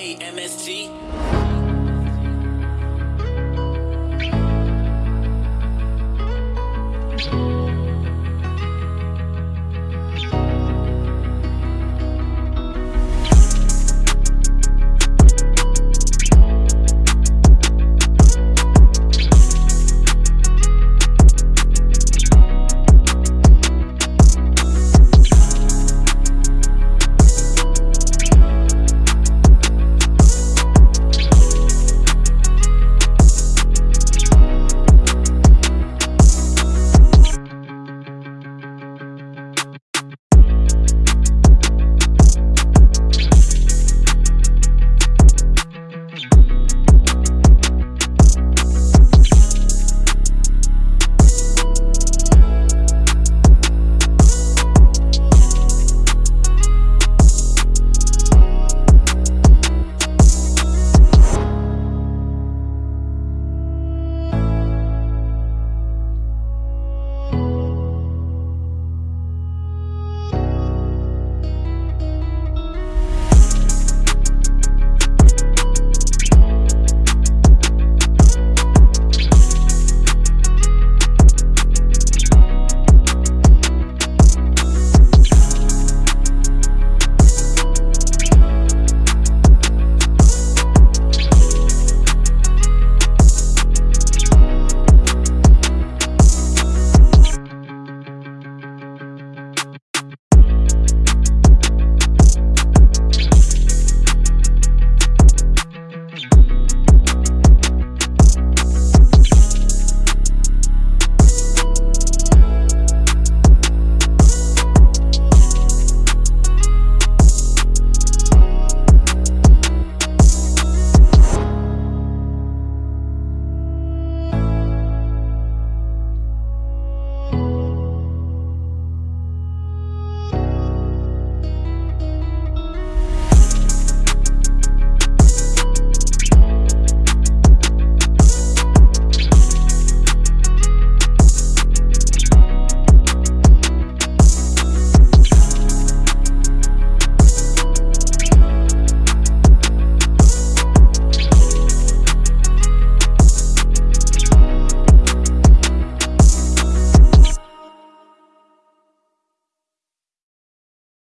Hey, MSG.